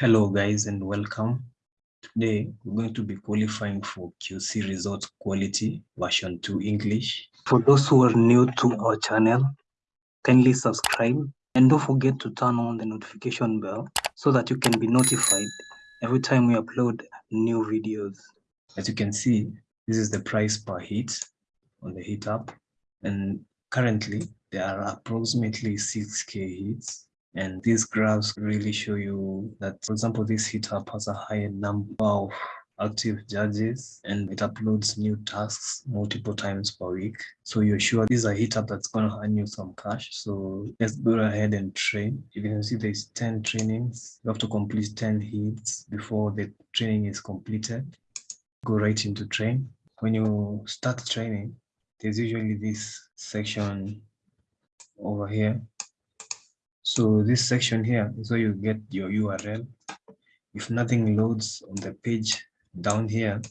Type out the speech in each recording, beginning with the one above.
Hello guys and welcome. Today we're going to be qualifying for QC Results Quality version 2 English. For those who are new to our channel, kindly subscribe and don't forget to turn on the notification bell so that you can be notified every time we upload new videos. As you can see, this is the price per hit on the hit app and currently there are approximately 6k hits and these graphs really show you that, for example, this hit app has a high number of active judges and it uploads new tasks multiple times per week. So you're sure this is a hit app that's going to earn you some cash. So let's go ahead and train. You can see there's 10 trainings. You have to complete 10 hits before the training is completed. Go right into train. When you start training, there's usually this section over here so this section here is where you get your URL. If nothing loads on the page down here,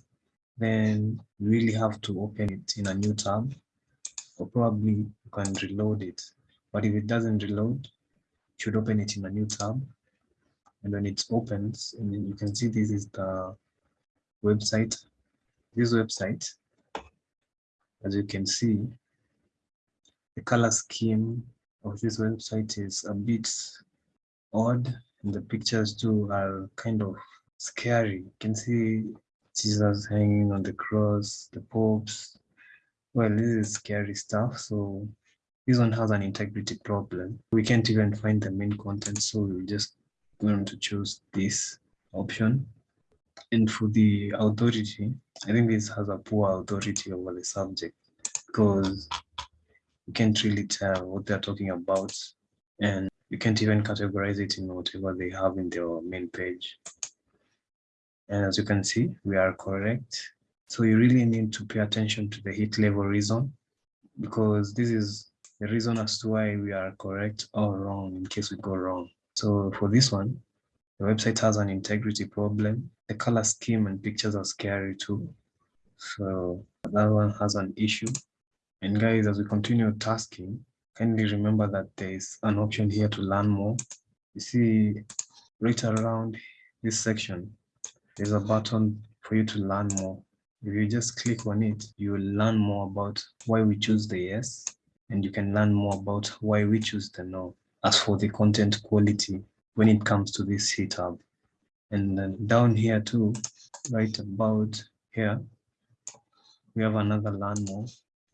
then you really have to open it in a new tab or probably you can reload it. But if it doesn't reload, you should open it in a new tab. And when it opens, and you can see this is the website. This website, as you can see, the color scheme of this website is a bit odd and the pictures too are kind of scary. You can see Jesus hanging on the cross, the popes. Well, this is scary stuff. So this one has an integrity problem. We can't even find the main content. So we're just going to choose this option. And for the authority, I think this has a poor authority over the subject because you can't really tell what they're talking about and you can't even categorize it in whatever they have in their main page. And as you can see, we are correct. So you really need to pay attention to the hit level reason because this is the reason as to why we are correct or wrong in case we go wrong. So for this one, the website has an integrity problem. The color scheme and pictures are scary too. So that one has an issue. And guys, as we continue tasking, kindly remember that there is an option here to learn more. You see right around this section, there's a button for you to learn more. If you just click on it, you will learn more about why we choose the yes, and you can learn more about why we choose the no. As for the content quality, when it comes to this hit tab. And then down here too, right about here, we have another learn more.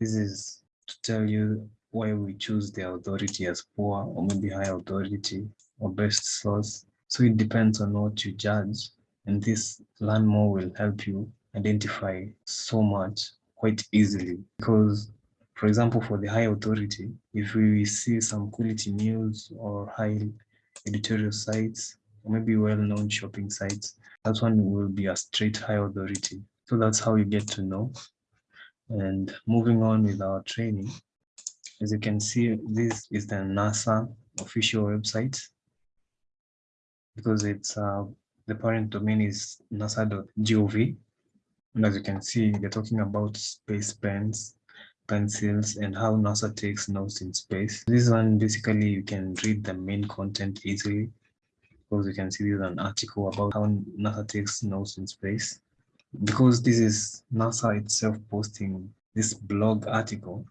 This is to tell you why we choose the authority as poor or maybe high authority or best source. So it depends on what you judge. And this learn more will help you identify so much quite easily because for example, for the high authority, if we see some quality news or high editorial sites, or maybe well-known shopping sites, that one will be a straight high authority. So that's how you get to know and moving on with our training, as you can see, this is the NASA official website because it's uh, the parent domain is nasa.gov. And as you can see, they're talking about space pens, pencils, and how NASA takes notes in space. This one, basically, you can read the main content easily because you can see there's an article about how NASA takes notes in space because this is NASA itself posting this blog article,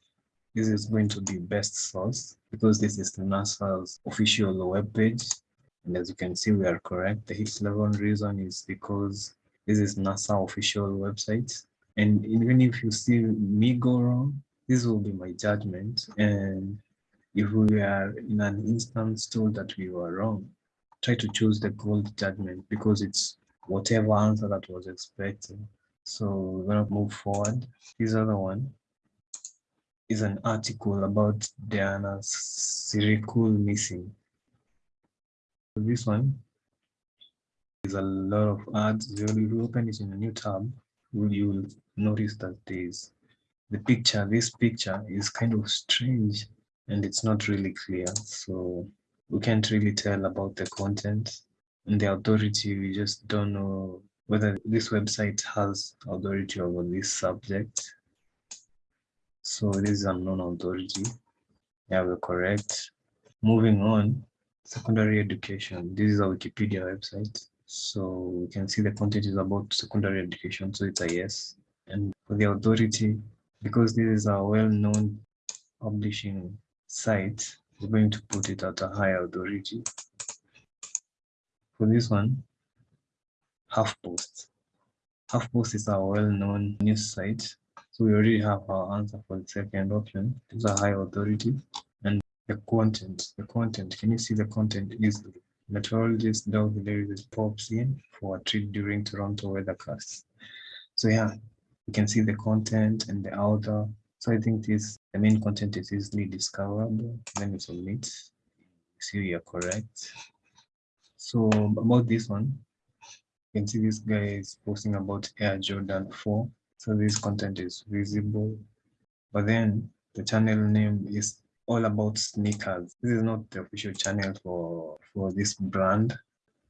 this is going to be best source because this is the NASA's official webpage. And as you can see, we are correct. The hit level reason is because this is NASA official website. And even if you see me go wrong, this will be my judgment. And if we are in an instance told that we were wrong, try to choose the gold judgment because it's whatever answer that was expected. So we're gonna move forward. This other one is an article about Diana Sirikul missing. So this one is a lot of ads. If you open it in a new tab, you will notice that there's the picture. This picture is kind of strange and it's not really clear. So we can't really tell about the content and the authority, we just don't know whether this website has authority over this subject. So this is unknown authority. Yeah, we're correct. Moving on, secondary education. This is a Wikipedia website. So we can see the content is about secondary education, so it's a yes. And for the authority, because this is a well-known publishing site, we're going to put it at a higher authority. For this one, HuffPost. HuffPost is a well-known news site. So we already have our answer for the second option. It's a high authority. And the content, the content, can you see the content easily? Meteorologist Doug Hilary pops in for a trip during Toronto weathercast. So yeah, you can see the content and the author. So I think this the main content is easily discoverable. Let me submit. See you are correct. So about this one, you can see this guy is posting about Air Jordan 4. So this content is visible. But then the channel name is all about sneakers. This is not the official channel for, for this brand.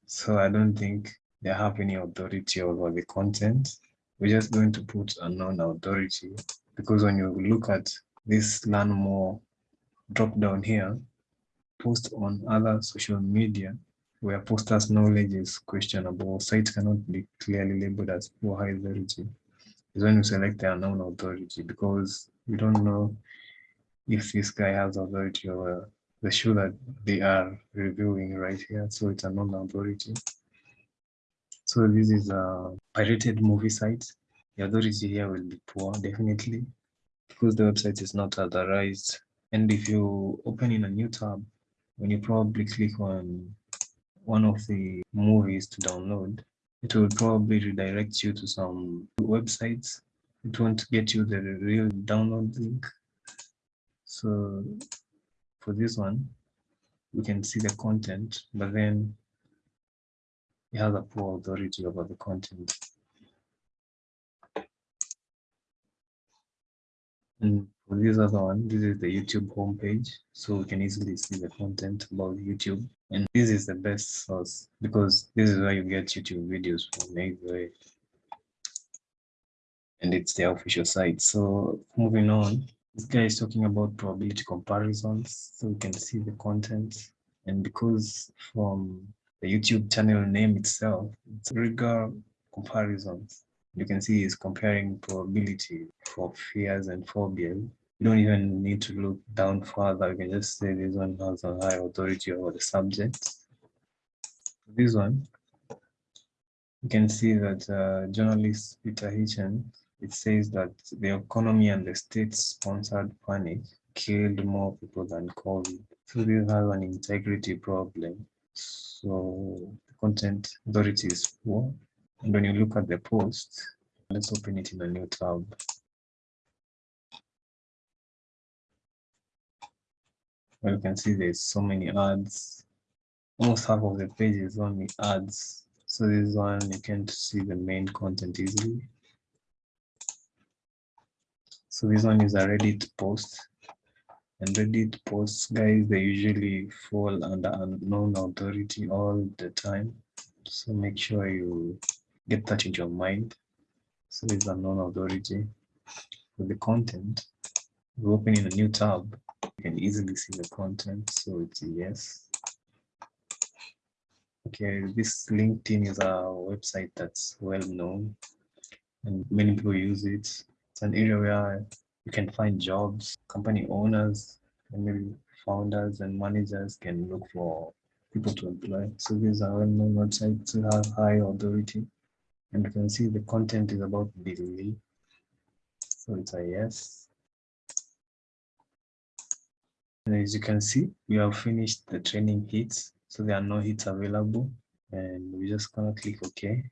So I don't think they have any authority over the content. We're just going to put a non-authority because when you look at this learn more drop down here, post on other social media where posters knowledge is questionable, site cannot be clearly labeled as poor high authority is when you select the unknown authority because you don't know if this guy has authority over the show that they are reviewing right here. So it's a non-authority. So this is a pirated movie site. The authority here will be poor, definitely, because the website is not authorized. And if you open in a new tab, when you probably click on one of the movies to download, it will probably redirect you to some websites. It won't get you the real download link. So for this one, we can see the content, but then it has a poor authority over the content. And this other one, this is the YouTube homepage, so we can easily see the content about YouTube. And this is the best source because this is where you get YouTube videos from anyway. And it's the official site. So moving on, this guy is talking about probability comparisons. So we can see the content. And because from the YouTube channel name itself, it's rigor comparisons. You can see he's comparing probability for fears and phobias you don't even need to look down further. You can just say this one has a high authority over the subject. This one, you can see that uh, journalist Peter Hitchens, it says that the economy and the state-sponsored panic killed more people than COVID. So this has an integrity problem. So the content authority is poor. And when you look at the post, let's open it in a new tab. You can see there's so many ads. Almost half of the page is only ads. So this one you can't see the main content easily. So this one is a Reddit post. And Reddit posts, guys, they usually fall under unknown authority all the time. So make sure you get that in your mind. So this is unknown authority. For the content, we open in a new tab can easily see the content, so it's yes. Okay, this LinkedIn is a website that's well known and many people use it. It's an area where you can find jobs, company owners, and maybe founders and managers can look for people to employ. So these are well-known websites to have high authority. And you can see the content is about Billy. So it's a yes. And as you can see, we have finished the training hits. So there are no hits available. And we're just gonna click OK.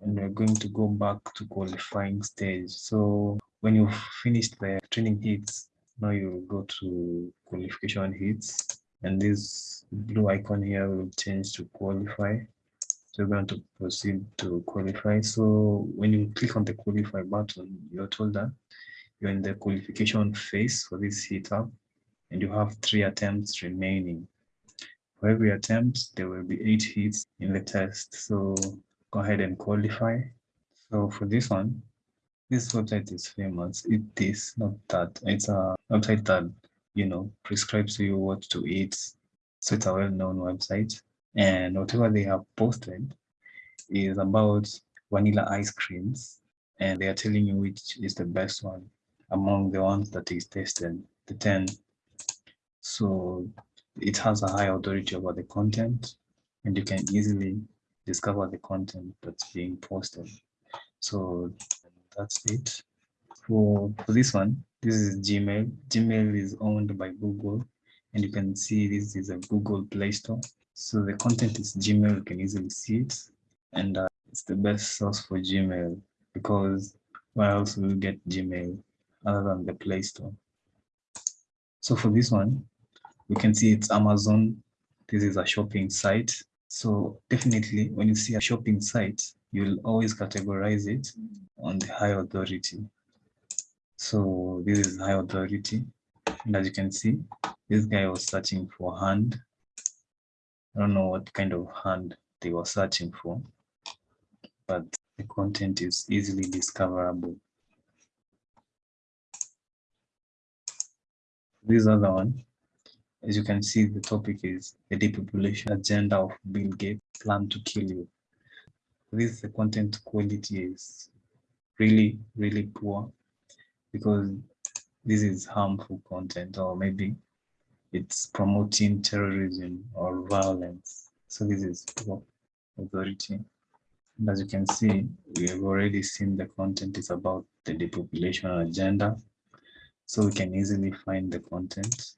And we're going to go back to qualifying stage. So when you've finished the training hits, now you go to qualification hits. And this blue icon here will change to qualify. So we're going to proceed to qualify. So when you click on the qualify button, you're told that you're in the qualification phase for this hit app and you have three attempts remaining. For every attempt, there will be eight hits in the test. So go ahead and qualify. So for this one, this website is famous. It is not that. It's a website that, you know, prescribes you what to eat. So it's a well-known website. And whatever they have posted, is about vanilla ice creams and they are telling you which is the best one among the ones that is tested, the 10. So it has a high authority over the content and you can easily discover the content that's being posted. So that's it. For, for this one, this is Gmail. Gmail is owned by Google and you can see this is a Google Play Store. So the content is Gmail, you can easily see it. And uh, it's the best source for Gmail because where else will you get Gmail other than the Play Store? So for this one, we can see it's Amazon. This is a shopping site. So definitely when you see a shopping site, you'll always categorize it on the high authority. So this is high authority. And as you can see, this guy was searching for hand. I don't know what kind of hand they were searching for, but the content is easily discoverable. This other one, as you can see, the topic is the depopulation agenda of Bill Gates plan to kill you. This the content quality is really, really poor because this is harmful content or maybe it's promoting terrorism or violence. So this is poor authority. And as you can see, we have already seen the content is about the depopulation agenda. So we can easily find the content.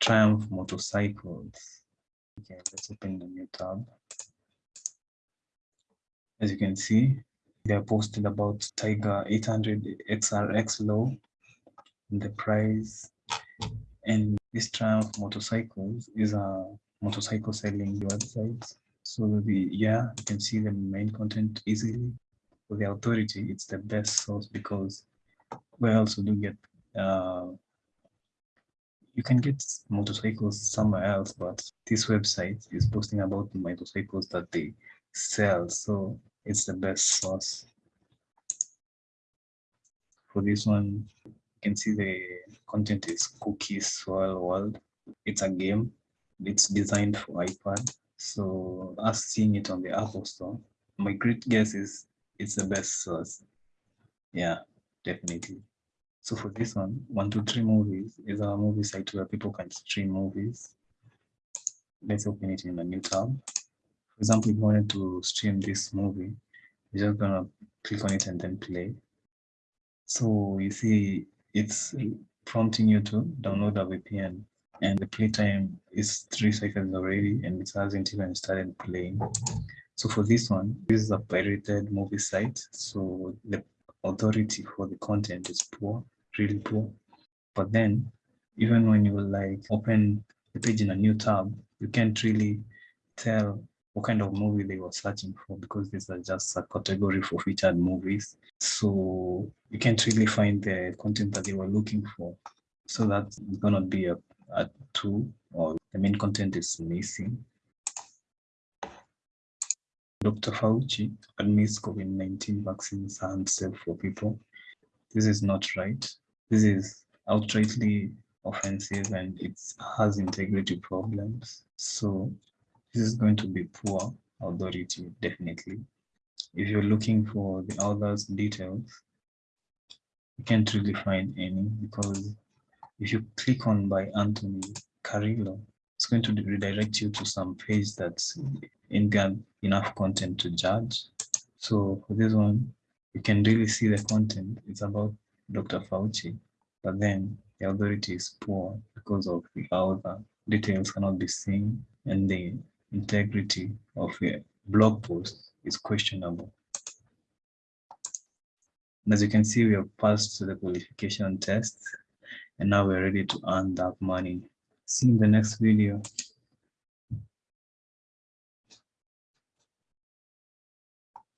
Triumph motorcycles. Okay, let's open the new tab. As you can see, they are posted about Tiger 800 XRX low, the price, and this Triumph Motorcycles is a motorcycle selling website. So the yeah, you can see the main content easily. For the authority, it's the best source because we also do get uh, you can get motorcycles somewhere else, but this website is posting about the motorcycles that they sell. So it's the best source. For this one, you can see the content is Cookies Swirl World. It's a game. It's designed for iPad. So us seeing it on the Apple Store, my great guess is it's the best source. Yeah, definitely. So for this one, one, two, three movies is a movie site where people can stream movies. Let's open it in a new tab. For example, if you wanted to stream this movie, you're just gonna click on it and then play. So you see it's prompting you to download a VPN and the playtime is three seconds already and it hasn't even started playing. So for this one, this is a pirated movie site. So the authority for the content is poor, really poor. But then even when you like open the page in a new tab, you can't really tell what kind of movie they were searching for because these are just a category for featured movies. So you can't really find the content that they were looking for. So that's gonna be a, a two or the main content is missing. Dr. Fauci admits COVID-19 vaccines are unsafe for people. This is not right. This is outrightly offensive and it has integrity problems. So this is going to be poor authority, definitely. If you're looking for the author's details, you can't really find any because if you click on by Anthony Carillo, it's going to redirect you to some page that's in enough content to judge. So for this one, you can really see the content. It's about Dr. Fauci, but then the authority is poor because of the author. Details cannot be seen and the integrity of a blog post is questionable. And as you can see, we have passed the qualification test and now we're ready to earn that money. See you in the next video.